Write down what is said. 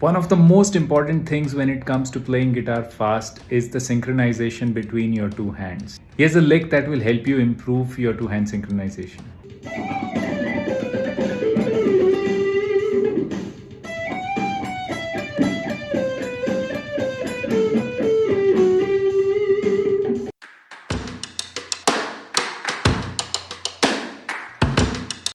One of the most important things when it comes to playing guitar fast is the synchronization between your two hands. Here's a lick that will help you improve your two hand synchronization.